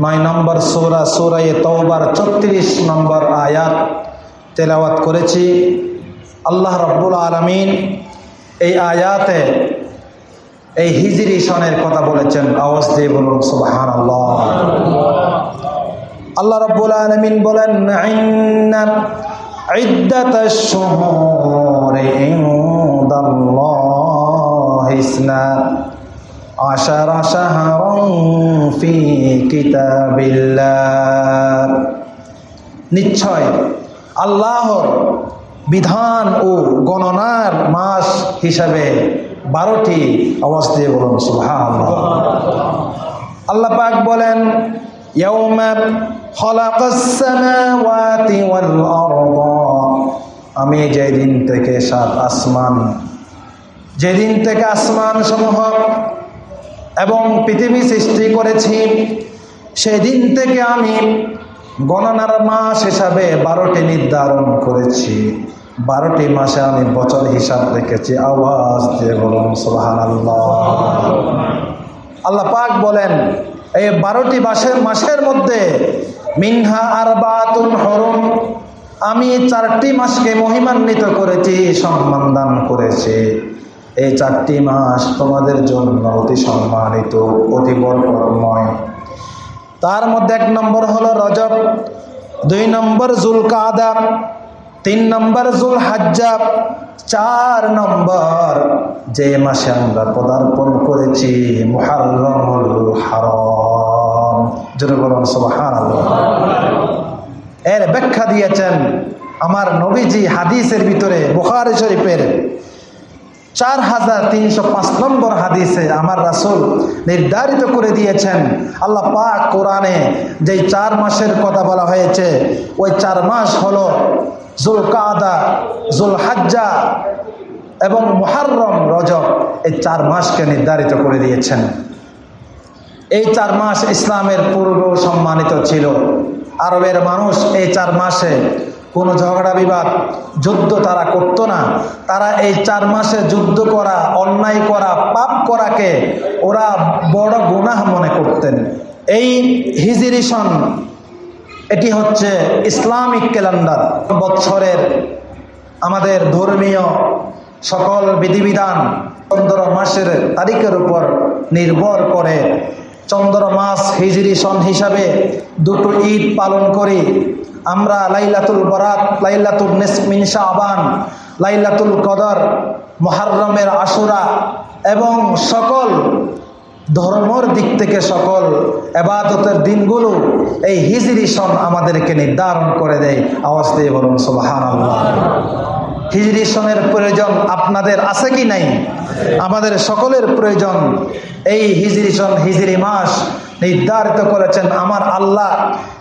নয় নম্বর সৌরা সৌরাই তৌবার ছত্রিশ নম্বর আয়াত তেলাওয়াত করেছি আল্লাহ রব্বুল আলমিন এই আয়াতে এই হিজরি সনের কথা বলেছেন আওয়াজ দিয়ে বলুন সুবাহান আল্লাহ আল্লাহ রব্বুল আলমিন বলেন ইন্না عدة الشهور عند الله اثنا عشر شهرا في كتاب الله নিশ্চয় আল্লাহর বিধান ও গণনার মাস হিসাবে বারোটি আওয়াজ দিয়ে বলুন সুবহান আল্লাহ পাক বলেন يوم خلق السماوات والأرض আমি যেদিন থেকে সাত আসমান যেদিন থেকে আসমান সমূহ এবং পৃথিবী সৃষ্টি করেছি, সেদিন থেকে আমি গণনার মাস হিসাবে বারোটি নির্ধারণ করেছি। বারোটি মাসে আমি বছর হিসাব রেখেছি। আওয়াজ দিয়ে বলুন সোহান আল্লাহ পাক বলেন, এই বারোটি মাসের মাসের মধ্যে মিনহা আর বাতুন হরম আমি চারটি মাসকে মহিমান্বিত করেছি, সম্মান দান করেছি। এই চারটি মাস তোমাদের জন্য অতি সম্মানিত, অতি বরকতময়। তার মধ্যে এক নম্বর হলো রজব, দুই নম্বর জুল কাদা তিন নম্বর জুল হাজ্জাব চার নম্বর যে মাসে আমরা পদার্পণ করেছি এর ব্যাখ্যা দিয়েছেন আমার নবীজি হাদিসের ভিতরে বুখারি শরীফের চার হাজার তিনশো পাঁচ নম্বর হাদিসে আমার রাসুল নির্ধারিত করে দিয়েছেন, আল্লাহ পাক কোরআনে যে চার মাসের কথা বলা হয়েছে, ওই চার মাস হলো জুল কাদা জুল হাজ্জা এবং মুহাররম রজব, এই চার মাসকে নির্ধারিত করে দিয়েছেন। এই চার মাস ইসলামের পূর্ব সম্মানিত ছিল। আরবের মানুষ এই চার মাসে কোনো ঝগড়া বিবাদ, যুদ্ধ তারা করতো না। তারা এই চার মাসে যুদ্ধ করা, অন্যায় করা, পাপ করাকে ওরা বড় গুনাহ মনে করতেন। এই হিজিরি সন এটি হচ্ছে ইসলামিক ক্যালেন্ডার। বৎসরের আমাদের ধর্মীয় সকল বিধিবিধান চন্দ্র মাসের তারিখের উপর নির্ভর করে। চন্দ্র মাস হিজরি সন হিসাবে দুটো ঈদ পালন করি। আমরা লাইলাতুল বরাত লাইলাতুল নেসমিন শাহবান লাইলাতুল কদর মহারমের আশুরা এবং সকল ধর্মর দিক থেকে সকল এবাদতের দিনগুলো এই হিজরি সন আমাদেরকে নির্ধারণ করে দেয়। আওয়াজ দিয়ে বলুন সোবাহান হিজরি সনের প্রয়োজন আপনাদের আছে কি নাই? আমাদের সকলের প্রয়োজন এই হিজরি সন, হিজরি মাস নির্ধারিত করেছেন আমার আল্লাহ,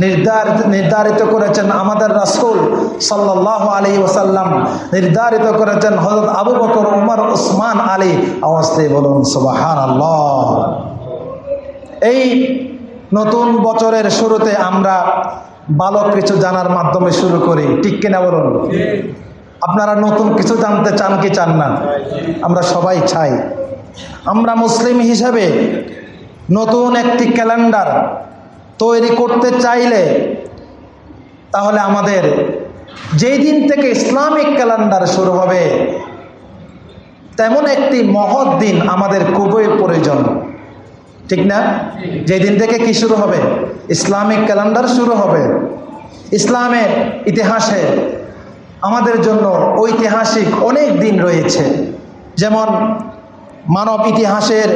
নির্ধারিত নির্ধারিত করেছেন আমাদের রাসুল সাল্লাহ আলী ওসাল্লাম নির্ধারিত করেছেন হজরত আবু বকর, উমর, উসমান, আলী। আওয়াজতে বলুন সুবাহান আল্লাহ এই নতুন বছরের শুরুতে আমরা ভালো কিছু জানার মাধ্যমে শুরু করি। ঠিক কিনা বলুন? আপনারা নতুন কিছু জানতে চান কি চান না? আমরা সবাই চাই। আমরা মুসলিম হিসাবে নতুন একটি ক্যালেন্ডার তৈরি করতে চাইলে তাহলে আমাদের যেই দিন থেকে ইসলামিক ক্যালেন্ডার শুরু হবে, তেমন একটি মহৎ দিন আমাদের খুবই প্রয়োজন। ঠিক না? যেই দিন থেকে কি শুরু হবে? ইসলামিক ক্যালেন্ডার শুরু হবে। ইসলামের ইতিহাসে আমাদের জন্য ঐতিহাসিক অনেক দিন রয়েছে। যেমন মানব ইতিহাসের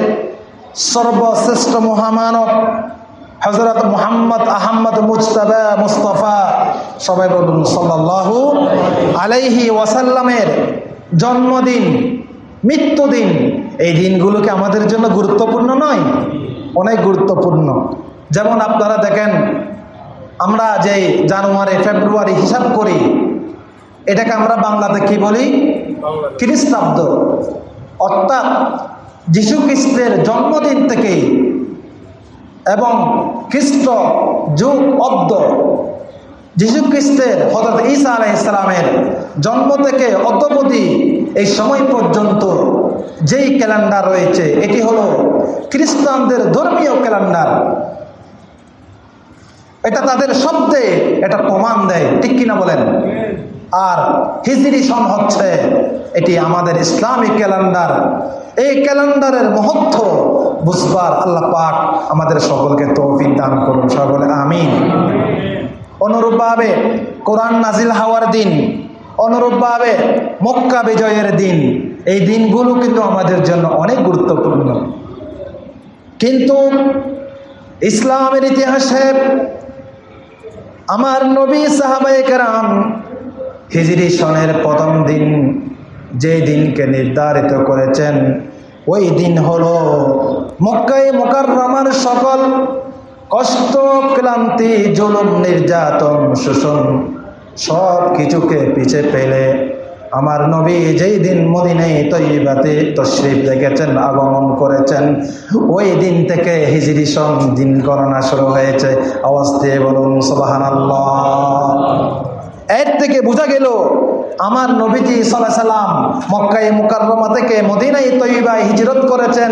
সর্বশ্রেষ্ঠ মহামানব হজরত মোহাম্মদ আহম্মদ মুজতবা মুস্তফা। সবাই বলুন সাল্লাহু আলাইহি ওয়াসাল্লামের জন্মদিন মৃত্যুদিন এই দিনগুলোকে আমাদের জন্য গুরুত্বপূর্ণ নয় অনেক গুরুত্বপূর্ণ। যেমন আপনারা দেখেন আমরা যে জানুয়ারি ফেব্রুয়ারি হিসাব করি এটাকে আমরা বাংলাতে কি বলি? খ্রিস্টাব্দ। অর্থাৎ যীশু খ্রিস্টের জন্মদিন থেকে এবং খ্রিস্ট যুগ অব্দ যীশু খ্রিস্টের হজরত ঈসা আলাহ ইসলামের জন্ম থেকে অদ্যবধি এই সময় পর্যন্ত যেই ক্যালেন্ডার রয়েছে, এটি হলো খ্রিস্টানদের ধর্মীয় ক্যালেন্ডার। এটা তাদের শব্দে এটা প্রমাণ দেয়, ঠিক কিনা বলেন? আর হিজরি সন হচ্ছে, এটি আমাদের ইসলামিক ক্যালেন্ডার। এই ক্যালেন্ডারের মহত্ব বুঝবার আল্লাহ পাক আমাদের সকলকে তৌফিক দান করুন সকলে আমিন। অনুরূপভাবে কোরআন নাজিল হওয়ার দিন, অনুরূপভাবে মক্কা বিজয়ের দিন, এই দিনগুলো কিন্তু আমাদের জন্য অনেক গুরুত্বপূর্ণ। কিন্তু ইসলামের ইতিহাসে আমার নবী সাহাবায়ে কেরাম হিজরি সনের প্রথম দিন যে দিনকে নির্ধারিত করেছেন, ওই দিন হলো মক্কাই মোকাররমার সকল কষ্ট, ক্লান্তি, জুলুম, নির্যাতন, শোষণ সব কিছুকে পিছে ফেলে আমার নবী যেই দিন মদিনাই তৈবাতে তশরিফ দেখেছেন আগমন করেছেন, ওই দিন থেকে হিজরি সন দিন গণনা শুরু হয়েছে। দিয়ে বলুন সোবাহান এর থেকে বোঝা গেল, আমার নবীজি সাল্লাহ সাল্লাম মক্কাই মুকাররমা থেকে মদিনাই তৈবায় হিজরত করেছেন।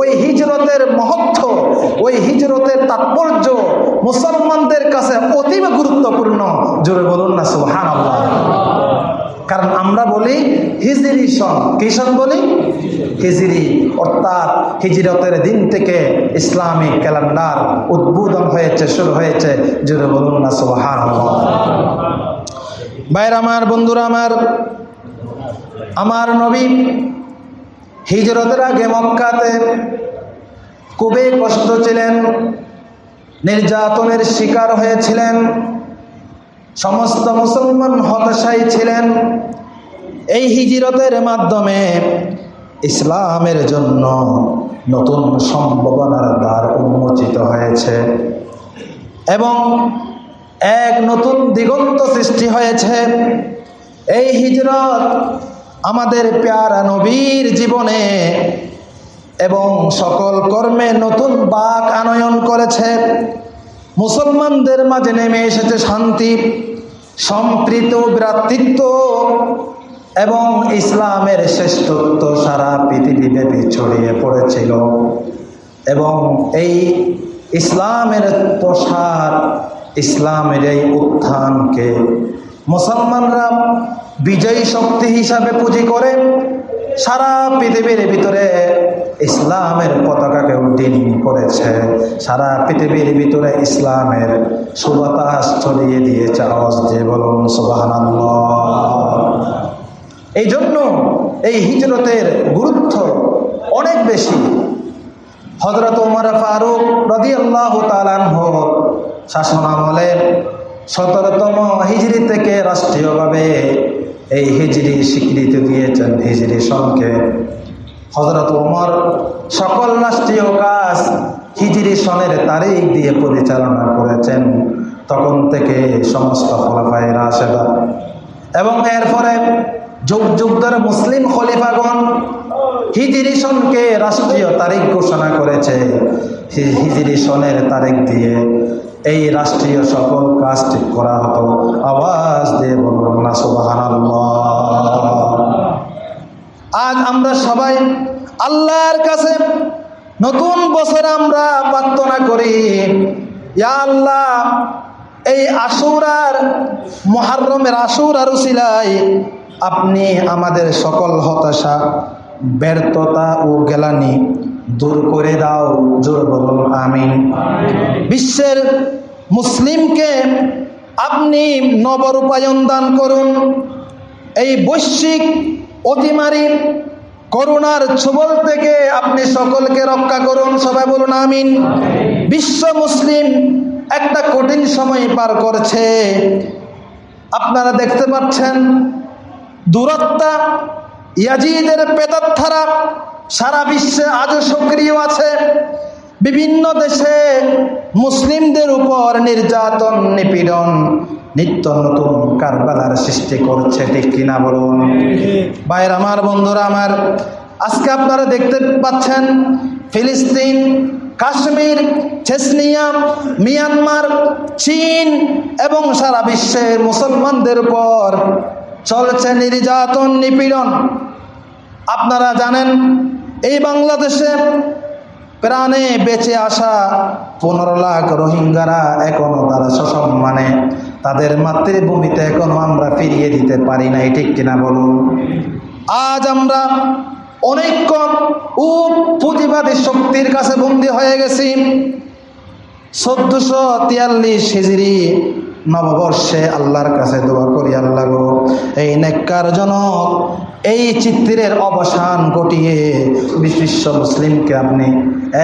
ওই হিজরতের মহত্ব, ওই হিজরতের তাৎপর্য মুসলমানদের কাছে অতীব গুরুত্বপূর্ণ। জোরে বলুন না সুহান কারণ আমরা বলি হিজরি সন। কি সন বলি? হিজরি। অর্থাৎ হিজরতের দিন থেকে ইসলামিক ক্যালেন্ডার উদ্বোধন হয়েছে, শুরু হয়েছে। জোরে বলুন না সুহান ভাইর আমার, বন্ধুরা আমার আমার নবী হিজরতের আগে মক্কাতে খুবই কষ্ট ছিলেন, নির্যাতনের শিকার হয়েছিলেন, সমস্ত মুসলমান হতাশাই ছিলেন। এই হিজিরতের মাধ্যমে ইসলামের জন্য নতুন সম্ভাবনার দ্বার উন্মোচিত হয়েছে। এবং এক নতুন দিগন্ত সৃষ্টি হয়েছে। এই হিজরত আমাদের পেয়ারা নবীর জীবনে এবং সকল কর্মে নতুন বাক আনয়ন করেছে। মুসলমানদের মাঝে নেমে এসেছে শান্তি, সম্প্রীত, ভ্রাতৃত্ব এবং ইসলামের শ্রেষ্ঠত্ব সারা পৃথিবীব্যাপী ছড়িয়ে পড়েছিল। এবং এই ইসলামের প্রসার ইসলামের এই উত্থানকে। মুসলমানরা বিজয়ী শক্তি হিসাবে পুঁজি করে সারা পৃথিবীর ভিতরে ইসলামের পতাকাকে উড্ডীন করেছে। সারা পৃথিবীর ভিতরে ইসলামের সুবাতাস ছড়িয়ে দিয়েছে। আওয়াজ দিয়ে বলুন সুবাহান এই জন্য এই হিজরতের গুরুত্ব অনেক বেশি। হজরত উমর ফারুক রদি আল্লাহ তালানহ শাসন আমলে সতেরোতম হিজড়ি থেকে রাষ্ট্রীয়ভাবে এই হিজড়ি স্বীকৃতি দিয়েছেন হিজড়ি সনকে হজরত উমর সকল রাষ্ট্রীয় কাজ হিজড়ি সনের তারিখ দিয়ে পরিচালনা করেছেন। তখন থেকে সমস্ত ফলাফায় রাশেদা এবং এরপরে যুগ যুগ ধরে মুসলিম খলিফাগণ হিজরি সনকে রাষ্ট্রীয় তারিখ ঘোষণা করেছে। হিজরি সনের তারিখ দিয়ে এই রাষ্ট্রীয় সকল কাজ ঠিক করা হতো। আওয়াজ দিয়ে বলুন না আজ আমরা সবাই আল্লাহর কাছে নতুন বছর আমরা প্রার্থনা করি। আল্লাহ, এই আশুরার মহারমের আশুর আর উসিলাই আপনি আমাদের সকল হতাশা, ব্যর্থতা ও গেলানি দূর করে দাও, জোর বলুন আমিন। বিশ্বের মুসলিমকে আপনি নবরূপায়ণ দান করুন। এই বৈশ্বিক অতিমারি করোনার ছবল থেকে আপনি সকলকে রক্ষা করুন, সবাই বলুন, আমিন। বিশ্ব মুসলিম একটা কঠিন সময় পার করছে। আপনারা দেখতে পাচ্ছেন, দূরত্বা, ইয়াজিদের পেতাত্থারা সারা বিশ্বে আজও সক্রিয় আছে। বিভিন্ন দেশে মুসলিমদের উপর নির্যাতন, নিপীড়ন, নিত্য নতুন কারবালার সৃষ্টি করছে, ঠিক কিনা বলুন? বাইর আমার বন্ধুরা, আমার আজকে আপনারা দেখতে পাচ্ছেন ফিলিস্তিন, কাশ্মীর চেসনিয়া মিয়ানমার, চীন এবং সারা বিশ্বের মুসলমানদের উপর চলছে নির্যাতন, নিপীড়ন। আপনারা জানেন এই বাংলাদেশে প্রাণে বেঁচে আসা পনেরো লাখ রোহিঙ্গারা এখনও তারা সসম্মানে, তাদের মাতৃভূমিতে এখনও আমরা ফিরিয়ে দিতে পারি না ঠিক কিনা বলুন? আজ আমরা অনেকক্ষণ ও পুঁজিবাদী শক্তির কাছে বন্দী হয়ে গেছি। চোদ্দশো তিয়াল্লিশ হিজড়ি নববর্ষে আল্লাহর কাছে দোয়া করি, আল্লাহ গো, এই নেককার জনক এই চিত্রের অবসান ঘটিয়ে বিশ্ব মুসলিমকে আপনি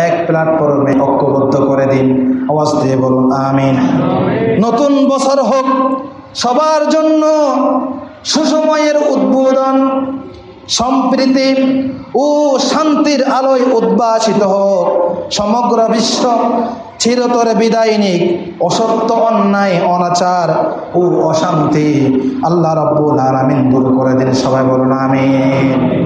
এক প্ল্যাটফর্মে ঐক্যবদ্ধ করে দিন। আওয়াজ দিয়ে বলুন, আমিন। নতুন বছর হোক, সবার জন্য সুসময়ের উদ্বোধন, সম্প্রীতি ও শান্তির আলোয় উদ্ভাসিত হোক, সমগ্র বিশ্ব চিরতরে বিদায় নিক। অসত্য অন্যায়, অনাচার ও অশান্তি। আল্লাহ রব্বুল আলামিন দূর করে দিন। সবাই বলুন, আমিন।